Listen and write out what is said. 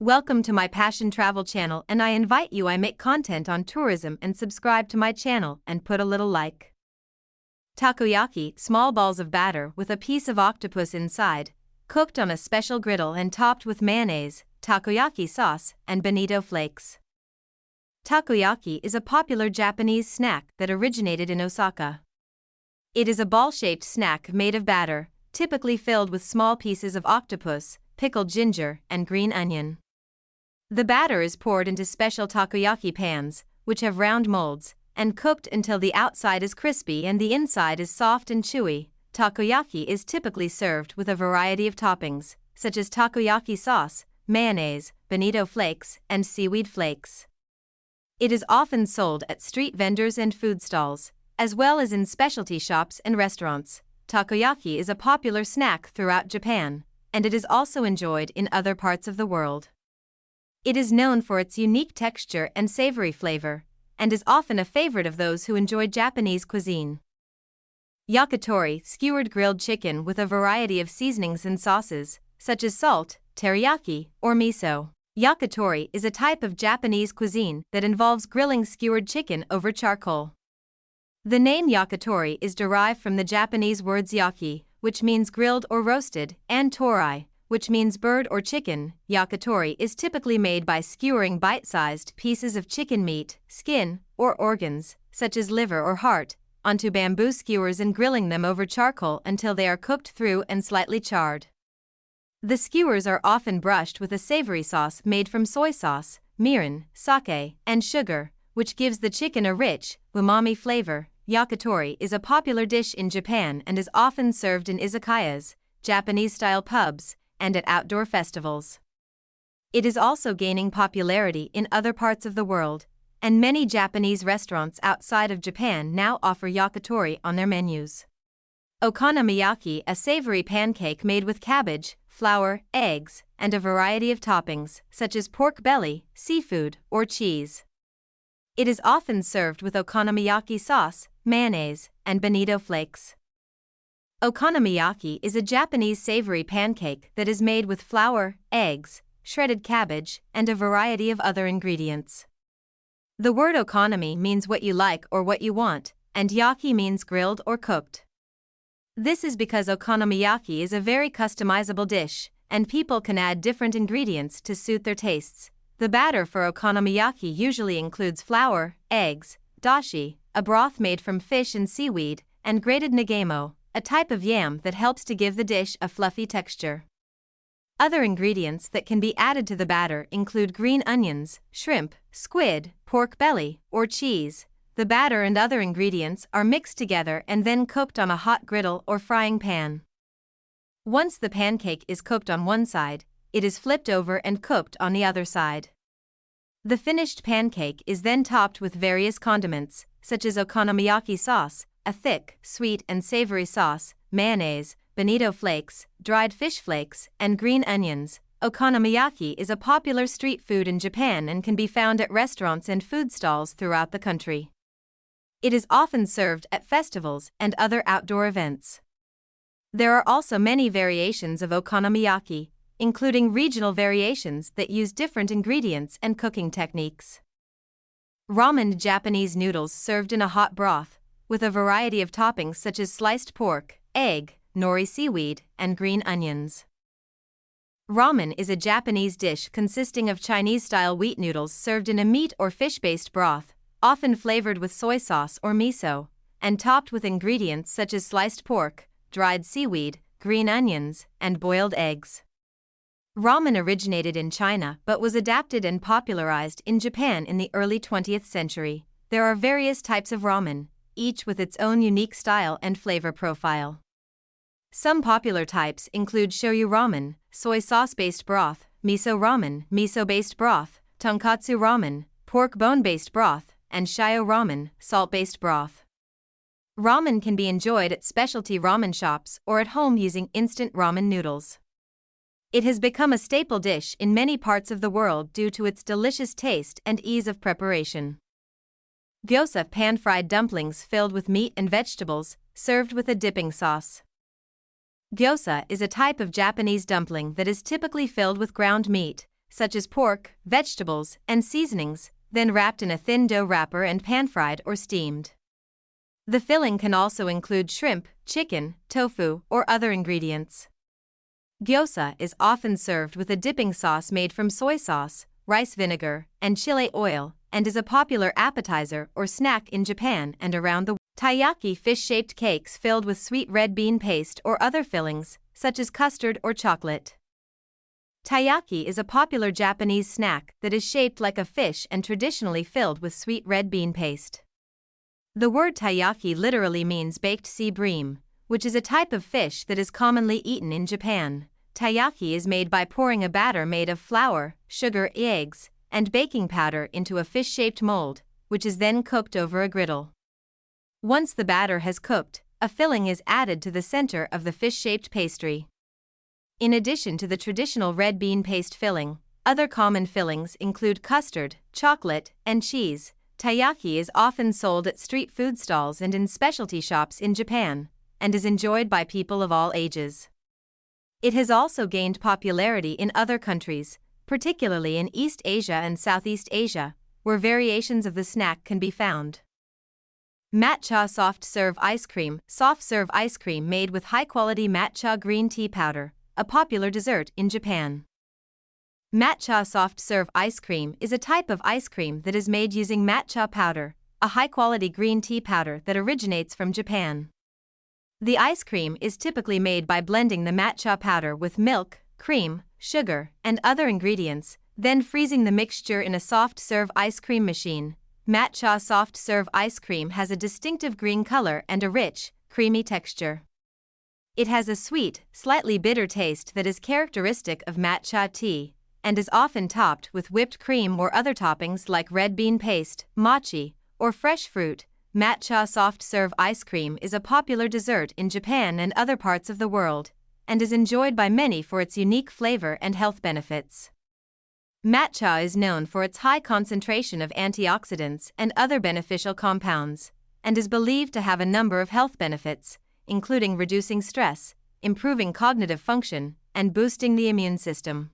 Welcome to my Passion Travel channel and I invite you I make content on tourism and subscribe to my channel and put a little like. Takoyaki, small balls of batter with a piece of octopus inside, cooked on a special griddle and topped with mayonnaise, takoyaki sauce, and bonito flakes. Takoyaki is a popular Japanese snack that originated in Osaka. It is a ball-shaped snack made of batter, typically filled with small pieces of octopus, pickled ginger, and green onion. The batter is poured into special takoyaki pans, which have round molds, and cooked until the outside is crispy and the inside is soft and chewy. Takoyaki is typically served with a variety of toppings, such as takoyaki sauce, mayonnaise, bonito flakes, and seaweed flakes. It is often sold at street vendors and food stalls, as well as in specialty shops and restaurants. Takoyaki is a popular snack throughout Japan, and it is also enjoyed in other parts of the world. It is known for its unique texture and savory flavor, and is often a favorite of those who enjoy Japanese cuisine. Yakitori, skewered grilled chicken with a variety of seasonings and sauces, such as salt, teriyaki, or miso. Yakitori is a type of Japanese cuisine that involves grilling skewered chicken over charcoal. The name yakitori is derived from the Japanese words yaki, which means grilled or roasted, and torai, which means bird or chicken, yakitori is typically made by skewering bite-sized pieces of chicken meat, skin, or organs, such as liver or heart, onto bamboo skewers and grilling them over charcoal until they are cooked through and slightly charred. The skewers are often brushed with a savory sauce made from soy sauce, mirin, sake, and sugar, which gives the chicken a rich, umami flavor. Yakitori is a popular dish in Japan and is often served in izakayas, Japanese-style pubs, and at outdoor festivals. It is also gaining popularity in other parts of the world, and many Japanese restaurants outside of Japan now offer yakitori on their menus. Okonomiyaki, a savory pancake made with cabbage, flour, eggs, and a variety of toppings, such as pork belly, seafood, or cheese. It is often served with okonomiyaki sauce, mayonnaise, and bonito flakes. Okonomiyaki is a Japanese savory pancake that is made with flour, eggs, shredded cabbage, and a variety of other ingredients. The word okonomi means what you like or what you want, and yaki means grilled or cooked. This is because okonomiyaki is a very customizable dish, and people can add different ingredients to suit their tastes. The batter for okonomiyaki usually includes flour, eggs, dashi, a broth made from fish and seaweed, and grated nagaimo, a type of yam that helps to give the dish a fluffy texture. Other ingredients that can be added to the batter include green onions, shrimp, squid, pork belly, or cheese. The batter and other ingredients are mixed together and then cooked on a hot griddle or frying pan. Once the pancake is cooked on one side, it is flipped over and cooked on the other side. The finished pancake is then topped with various condiments, such as okonomiyaki sauce, a thick, sweet, and savory sauce, mayonnaise, bonito flakes, dried fish flakes, and green onions. Okonomiyaki is a popular street food in Japan and can be found at restaurants and food stalls throughout the country. It is often served at festivals and other outdoor events. There are also many variations of okonomiyaki, including regional variations that use different ingredients and cooking techniques. Ramen Japanese noodles served in a hot broth, with a variety of toppings such as sliced pork, egg, nori seaweed, and green onions. Ramen is a Japanese dish consisting of Chinese style wheat noodles served in a meat or fish based broth, often flavored with soy sauce or miso, and topped with ingredients such as sliced pork, dried seaweed, green onions, and boiled eggs. Ramen originated in China but was adapted and popularized in Japan in the early 20th century. There are various types of ramen, each with its own unique style and flavor profile. Some popular types include shoyu ramen, soy sauce-based broth, miso ramen, miso-based broth, tonkotsu ramen, pork bone-based broth, and shio ramen, salt-based broth. Ramen can be enjoyed at specialty ramen shops or at home using instant ramen noodles. It has become a staple dish in many parts of the world due to its delicious taste and ease of preparation. Gyoza pan-fried dumplings filled with meat and vegetables, served with a dipping sauce. Gyoza is a type of Japanese dumpling that is typically filled with ground meat, such as pork, vegetables, and seasonings, then wrapped in a thin dough wrapper and pan-fried or steamed. The filling can also include shrimp, chicken, tofu, or other ingredients. Gyoza is often served with a dipping sauce made from soy sauce, rice vinegar, and chili oil, and is a popular appetizer or snack in Japan and around the world. Taiyaki fish-shaped cakes filled with sweet red bean paste or other fillings, such as custard or chocolate. Taiyaki is a popular Japanese snack that is shaped like a fish and traditionally filled with sweet red bean paste. The word taiyaki literally means baked sea bream, which is a type of fish that is commonly eaten in Japan. Taiyaki is made by pouring a batter made of flour, sugar, eggs, and baking powder into a fish-shaped mold, which is then cooked over a griddle. Once the batter has cooked, a filling is added to the center of the fish-shaped pastry. In addition to the traditional red bean paste filling, other common fillings include custard, chocolate, and cheese. Taiyaki is often sold at street food stalls and in specialty shops in Japan, and is enjoyed by people of all ages. It has also gained popularity in other countries, particularly in East Asia and Southeast Asia, where variations of the snack can be found. Matcha Soft Serve Ice Cream Soft serve ice cream made with high quality matcha green tea powder, a popular dessert in Japan. Matcha soft serve ice cream is a type of ice cream that is made using matcha powder, a high quality green tea powder that originates from Japan. The ice cream is typically made by blending the matcha powder with milk, cream, sugar, and other ingredients, then freezing the mixture in a soft serve ice cream machine. Matcha soft serve ice cream has a distinctive green color and a rich, creamy texture. It has a sweet, slightly bitter taste that is characteristic of matcha tea, and is often topped with whipped cream or other toppings like red bean paste, mochi, or fresh fruit. Matcha soft serve ice cream is a popular dessert in Japan and other parts of the world, and is enjoyed by many for its unique flavor and health benefits. Matcha is known for its high concentration of antioxidants and other beneficial compounds, and is believed to have a number of health benefits, including reducing stress, improving cognitive function, and boosting the immune system.